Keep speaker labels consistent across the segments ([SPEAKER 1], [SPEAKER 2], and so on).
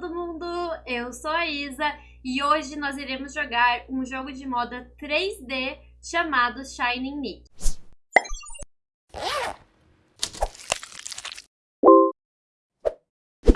[SPEAKER 1] todo mundo! Eu sou a Isa e hoje nós iremos jogar um jogo de moda 3D chamado Shining Nick.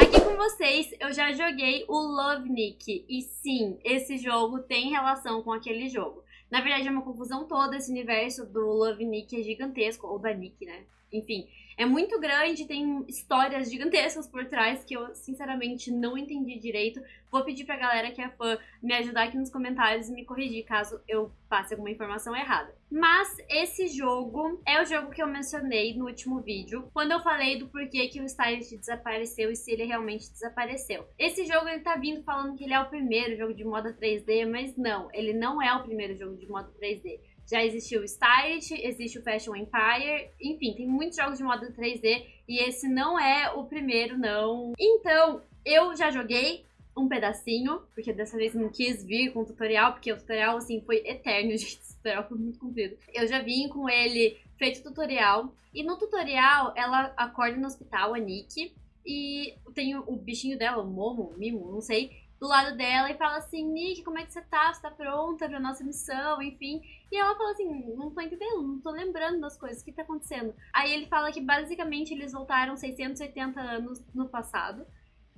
[SPEAKER 1] Aqui com vocês eu já joguei o Love Nick e sim, esse jogo tem relação com aquele jogo. Na verdade é uma confusão toda esse universo do Love Nick é gigantesco, ou da Nick, né? Enfim, é muito grande, tem histórias gigantescas por trás que eu, sinceramente, não entendi direito. Vou pedir pra galera que é fã me ajudar aqui nos comentários e me corrigir caso eu passe alguma informação errada. Mas esse jogo é o jogo que eu mencionei no último vídeo, quando eu falei do porquê que o Stylist desapareceu e se ele realmente desapareceu. Esse jogo ele tá vindo falando que ele é o primeiro jogo de moda 3D, mas não, ele não é o primeiro jogo de moda 3D. Já existiu o Stylist, existe o Fashion Empire, enfim, tem muitos jogos de moda 3D e esse não é o primeiro, não. Então, eu já joguei um pedacinho, porque dessa vez não quis vir com o tutorial, porque o tutorial, assim, foi eterno, gente, o tutorial foi muito comprido. Eu já vim com ele feito o tutorial, e no tutorial ela acorda no hospital, a Nick, e tem o bichinho dela, o Momo, Mimo, não sei, do lado dela e fala assim, Nick, como é que você tá? Você tá pronta pra nossa missão? Enfim. E ela fala assim, não tô entendendo, não tô lembrando das coisas, o que tá acontecendo? Aí ele fala que basicamente eles voltaram 680 anos no passado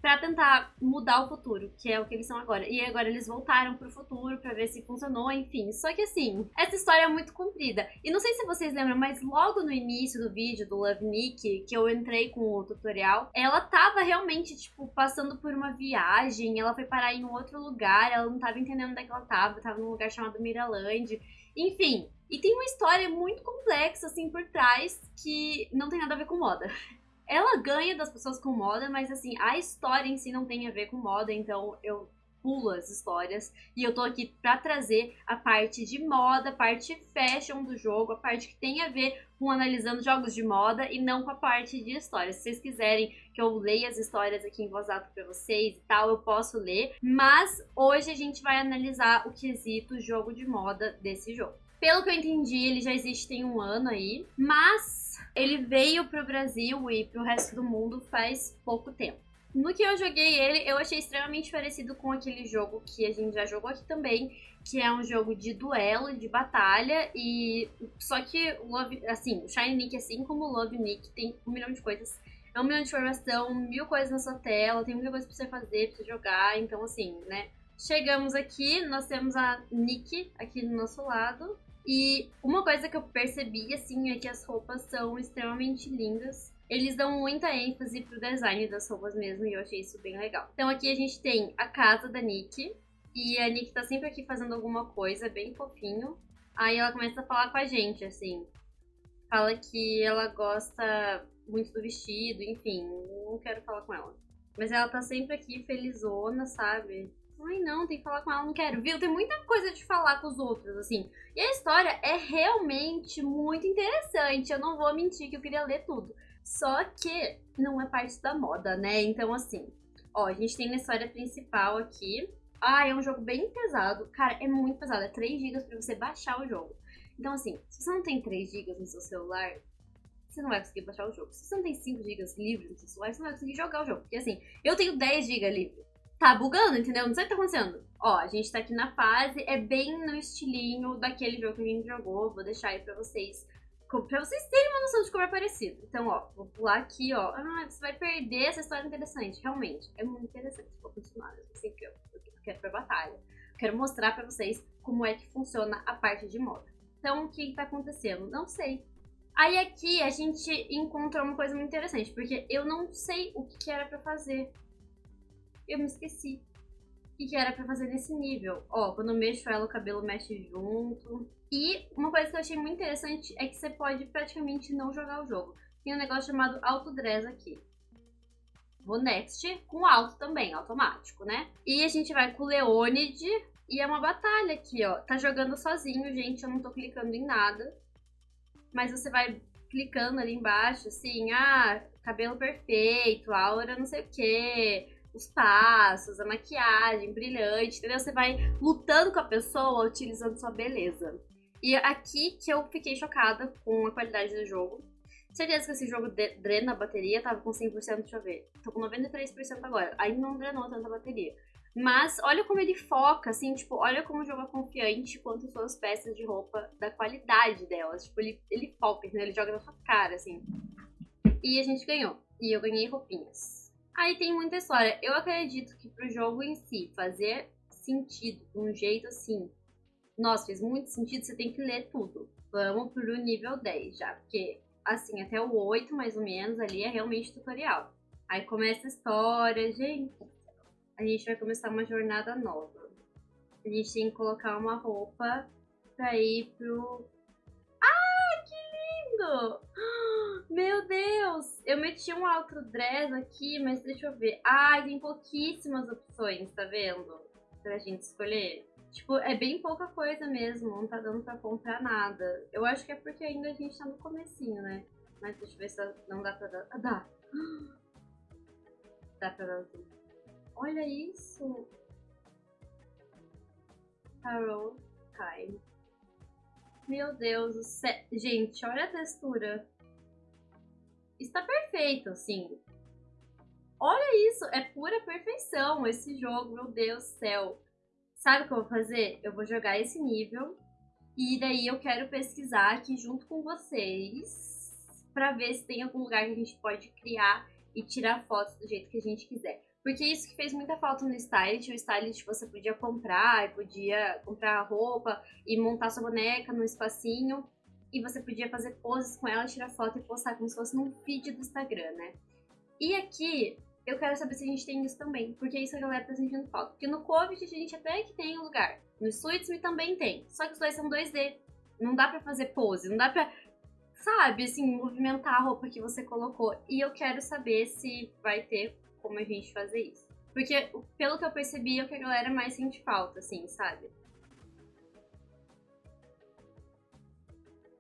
[SPEAKER 1] para tentar mudar o futuro, que é o que eles são agora. E agora eles voltaram pro futuro para ver se funcionou, enfim. Só que assim, essa história é muito comprida. E não sei se vocês lembram, mas logo no início do vídeo do Love Nick, que eu entrei com o tutorial, ela tava realmente, tipo, passando por uma viagem, ela foi parar em um outro lugar, ela não tava entendendo onde é que ela tava, tava num lugar chamado Miraland. Enfim, e tem uma história muito complexa, assim, por trás, que não tem nada a ver com moda. Ela ganha das pessoas com moda, mas assim, a história em si não tem a ver com moda, então eu pulo as histórias. E eu tô aqui pra trazer a parte de moda, a parte fashion do jogo, a parte que tem a ver com analisando jogos de moda e não com a parte de história. Se vocês quiserem que eu leia as histórias aqui em voz alta pra vocês e tal, eu posso ler. Mas hoje a gente vai analisar o quesito jogo de moda desse jogo. Pelo que eu entendi, ele já existe tem um ano aí, mas ele veio pro Brasil e pro resto do mundo faz pouco tempo. No que eu joguei ele, eu achei extremamente parecido com aquele jogo que a gente já jogou aqui também, que é um jogo de duelo, de batalha, e só que o Love, assim, o Shine Nick, assim como o Love Nick, tem um milhão de coisas. É um milhão de informação, mil coisas na sua tela, tem muita coisa pra você fazer, pra você jogar, então assim, né? Chegamos aqui, nós temos a Nick aqui do nosso lado, e uma coisa que eu percebi, assim, é que as roupas são extremamente lindas. Eles dão muita ênfase pro design das roupas mesmo, e eu achei isso bem legal. Então aqui a gente tem a casa da Nick, e a Nick tá sempre aqui fazendo alguma coisa, bem fofinho. Aí ela começa a falar com a gente, assim. Fala que ela gosta muito do vestido, enfim, não quero falar com ela. Mas ela tá sempre aqui felizona, sabe? Ai, não, tem que falar com ela, não quero. Viu? Tem muita coisa de falar com os outros, assim. E a história é realmente muito interessante. Eu não vou mentir que eu queria ler tudo. Só que não é parte da moda, né? Então, assim, ó, a gente tem na história principal aqui. Ah, é um jogo bem pesado. Cara, é muito pesado. É 3 GB pra você baixar o jogo. Então, assim, se você não tem 3 GB no seu celular, você não vai conseguir baixar o jogo. Se você não tem 5 GB livres no seu celular, você não vai conseguir jogar o jogo. Porque, assim, eu tenho 10 GB livre tá bugando, entendeu? Não sei o que tá acontecendo. Ó, a gente tá aqui na fase, é bem no estilinho daquele jogo que a gente jogou. Vou deixar aí pra vocês, pra vocês terem uma noção de como é parecido. Então, ó, vou pular aqui, ó. Ah, você vai perder essa história interessante. Realmente, é muito interessante. Vou continuar, assim, que eu, eu quero pra batalha. Quero mostrar pra vocês como é que funciona a parte de moda. Então, o que tá acontecendo? Não sei. Aí aqui a gente encontra uma coisa muito interessante, porque eu não sei o que era pra fazer eu me esqueci. O que era pra fazer nesse nível? Ó, quando eu mexo ela, o cabelo mexe junto. E uma coisa que eu achei muito interessante é que você pode praticamente não jogar o jogo. Tem um negócio chamado autodress aqui. Vou next com alto também, automático, né? E a gente vai com o Leonid e é uma batalha aqui, ó. Tá jogando sozinho, gente, eu não tô clicando em nada. Mas você vai clicando ali embaixo, assim, ah, cabelo perfeito, aura não sei o quê, os passos, a maquiagem brilhante, entendeu? Você vai lutando com a pessoa utilizando sua beleza. E aqui que eu fiquei chocada com a qualidade do jogo. Certeza que esse jogo drena a bateria, tava com 100%, deixa eu ver. Tô com 93% agora. Ainda não drenou tanta bateria. Mas olha como ele foca, assim, tipo, olha como o jogo é confiante quanto suas peças de roupa, da qualidade delas. Tipo, ele, ele foca, né? ele joga na sua cara, assim. E a gente ganhou. E eu ganhei roupinhas. Aí tem muita história. Eu acredito que pro jogo em si fazer sentido de um jeito assim, nossa, fez muito sentido, você tem que ler tudo. Vamos pro nível 10 já, porque assim, até o 8 mais ou menos ali é realmente tutorial. Aí começa a história, gente, a gente vai começar uma jornada nova. A gente tem que colocar uma roupa pra ir pro. Ah, que lindo! Meu Deus! Eu meti um outro dress aqui, mas deixa eu ver. Ah, tem pouquíssimas opções, tá vendo? Pra gente escolher. Tipo, é bem pouca coisa mesmo, não tá dando pra comprar nada. Eu acho que é porque ainda a gente tá no comecinho, né? Mas deixa eu ver se não dá pra dar. Ah, dá! Dá pra dar tudo. Olha isso! Carol Time. Meu Deus do céu. Gente, olha a textura. Está perfeito, assim. Olha isso, é pura perfeição esse jogo, meu Deus do céu. Sabe o que eu vou fazer? Eu vou jogar esse nível e daí eu quero pesquisar aqui junto com vocês para ver se tem algum lugar que a gente pode criar e tirar fotos do jeito que a gente quiser. Porque isso que fez muita falta no Stylist. O Stylist você podia comprar, podia comprar roupa e montar sua boneca no espacinho. E você podia fazer poses com ela, tirar foto e postar como se fosse num feed do Instagram, né? E aqui, eu quero saber se a gente tem isso também. Porque isso a galera tá sentindo falta. Porque no Covid a gente até que tem um lugar. No Suitsme também tem. Só que os dois são 2D. Não dá pra fazer pose, não dá pra sabe, assim, movimentar a roupa que você colocou. E eu quero saber se vai ter como a gente fazer isso. Porque, pelo que eu percebi, é o que a galera mais sente falta, assim, sabe?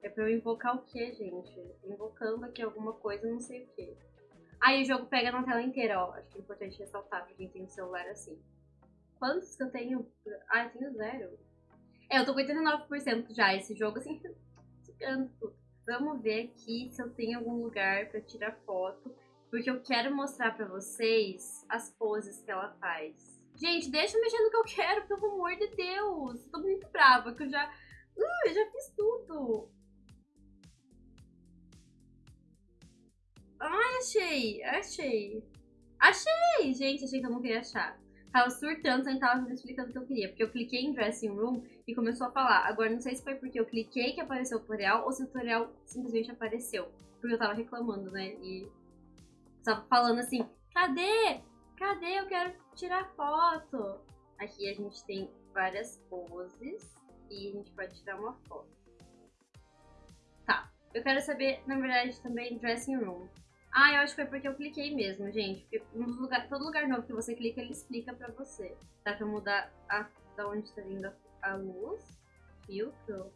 [SPEAKER 1] É pra eu invocar o quê, gente? Invocando aqui alguma coisa, não sei o quê. Aí o jogo pega na tela inteira, ó. Acho que é importante ressaltar pra quem tem um celular assim. Quantos que eu tenho? Ah, eu tenho zero. É, eu tô com 89% já. Esse jogo, assim, tudo. Vamos ver aqui se eu tenho algum lugar pra tirar foto. Porque eu quero mostrar pra vocês as poses que ela faz. Gente, deixa eu mexer no que eu quero, pelo amor de Deus. Tô muito brava, que eu já... Uh, eu já fiz tudo. Achei, achei. Achei! Gente, achei que eu não queria achar. Tava surtando, sem tava explicando o que eu queria. Porque eu cliquei em Dressing Room e começou a falar. Agora, não sei se foi porque eu cliquei que apareceu o tutorial ou se o tutorial simplesmente apareceu. Porque eu tava reclamando, né? E tava falando assim, cadê? Cadê? Eu quero tirar foto. Aqui a gente tem várias poses e a gente pode tirar uma foto. Tá, eu quero saber, na verdade, também dressing room. Ah, eu acho que foi porque eu cliquei mesmo, gente. Porque lugar, todo lugar novo que você clica, ele explica pra você. Dá pra mudar a, da onde tá vindo a, a luz. Filtro.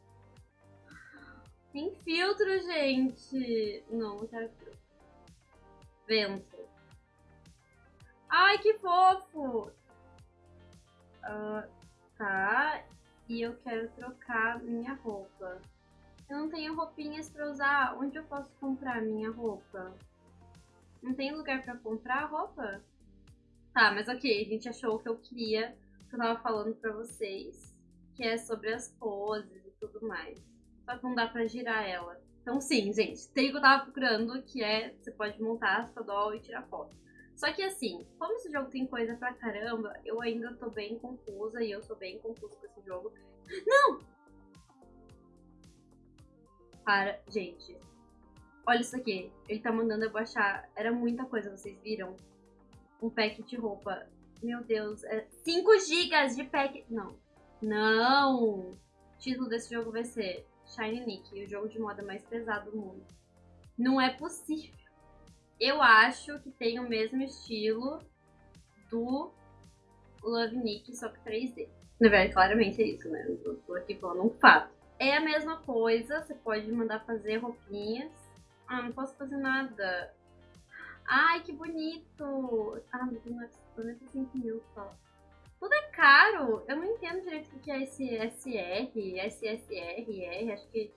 [SPEAKER 1] Tem filtro, gente! Não, não quero filtro vento. Ai, que fofo! Uh, tá, e eu quero trocar minha roupa. Eu não tenho roupinhas pra usar. Onde eu posso comprar minha roupa? Não tem lugar pra comprar roupa? Tá, mas ok, a gente achou o que eu queria, que eu tava falando pra vocês, que é sobre as poses e tudo mais. Só que não dá pra girar ela. Então, sim, gente, tem o que eu tava procurando, que é você pode montar a sua doll e tirar foto. Só que assim, como esse jogo tem coisa pra caramba, eu ainda tô bem confusa e eu sou bem confusa com esse jogo. Não! Para, gente. Olha isso aqui. Ele tá mandando eu baixar. Era muita coisa, vocês viram? Um pack de roupa. Meu Deus, é 5 GB de pack. Não. Não! O título desse jogo vai ser Shiny Nick, o jogo de moda mais pesado do mundo. Não é possível. Eu acho que tem o mesmo estilo do Love Nick, só que 3D. Na verdade, claramente é isso, né? Eu tô aqui falando um fato. É a mesma coisa, você pode mandar fazer roupinhas. Ah, não posso fazer nada. Ai, que bonito! Ah, mas não é 5 mil só. Tudo é caro. Eu não entendo direito o que é esse SR, SSR, R. Acho que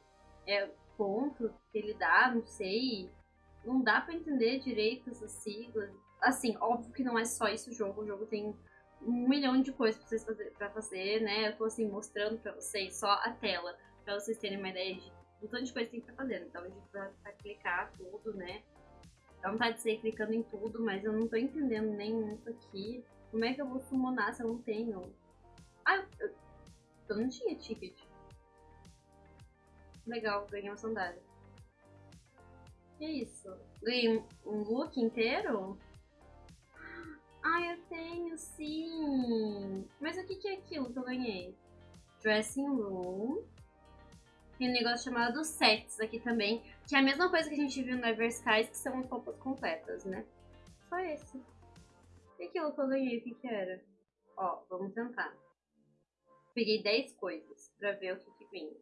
[SPEAKER 1] é desconto que ele dá, não sei. Não dá pra entender direito essas siglas. Assim, óbvio que não é só isso o jogo. O jogo tem um milhão de coisas pra, vocês fazer, pra fazer, né? Eu tô assim mostrando pra vocês só a tela, pra vocês terem uma ideia de um tanto de coisa que tem pra fazer. Então a gente vai, vai clicar tudo, né? Dá vontade de sair clicando em tudo, mas eu não tô entendendo nem isso aqui. Como é que eu vou summonar se eu não tenho? Ah, eu, eu não tinha ticket. Legal, ganhei uma sandália. Que isso? Ganhei um, um look inteiro? Ah, eu tenho, sim! Mas o que, que é aquilo que eu ganhei? Dressing Room. Tem um negócio chamado Sets aqui também, que é a mesma coisa que a gente viu no Everskies, que são as roupas completas, né? Só esse. E aquilo que eu ganhei, o que que era? Ó, vamos tentar. Peguei 10 coisas pra ver o que que vinha.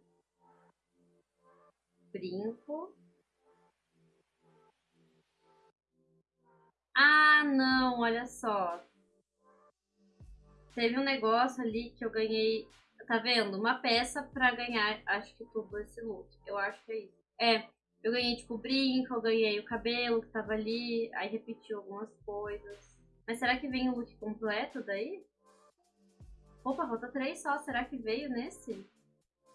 [SPEAKER 1] Brinco. Ah, não, olha só. Teve um negócio ali que eu ganhei, tá vendo? Uma peça pra ganhar, acho que tudo esse look. Eu acho que é isso. É, eu ganhei tipo brinco, eu ganhei o cabelo que tava ali, aí repetiu algumas coisas. Mas será que vem o look completo daí? Opa, falta três só. Será que veio nesse?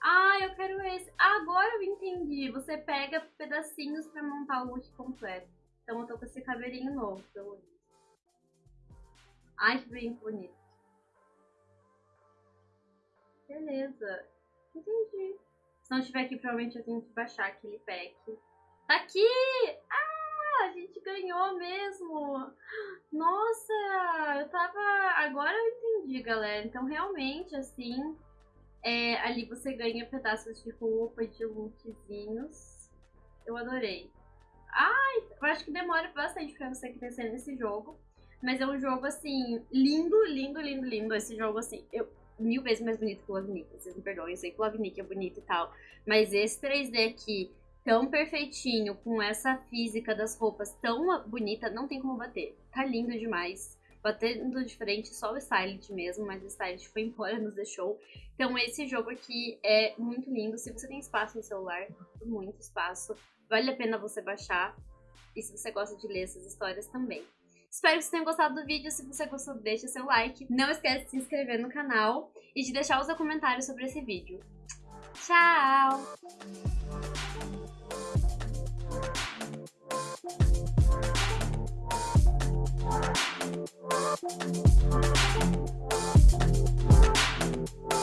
[SPEAKER 1] Ah, eu quero esse. Agora eu entendi. Você pega pedacinhos pra montar o look completo. Então eu tô com esse cabelinho novo, pelo visto. Ai, que bem bonito. Beleza. Entendi. Se não tiver aqui, provavelmente eu tenho que baixar aquele pack. Tá aqui! Ah, a gente ganhou mesmo! Nossa, eu tava... Agora eu entendi, galera. Então, realmente, assim, é, ali você ganha pedaços de roupa, de lookzinhos. Eu adorei. Ai, eu acho que demora bastante pra você crescer nesse jogo. Mas é um jogo, assim, lindo, lindo, lindo, lindo. Esse jogo, assim, eu, mil vezes mais bonito que o Love Nick. Vocês me perdoem, eu sei que o Love Nick é bonito e tal. Mas esse 3D aqui, tão perfeitinho, com essa física das roupas tão bonita, não tem como bater. Tá lindo demais. Batendo de frente, só o Styled mesmo, mas o Styled foi embora, nos deixou. Então esse jogo aqui é muito lindo. Se você tem espaço no celular, muito espaço, vale a pena você baixar. E se você gosta de ler essas histórias também. Espero que vocês tenham gostado do vídeo. Se você gostou, deixa seu like. Não esquece de se inscrever no canal e de deixar o seu comentário sobre esse vídeo. Tchau!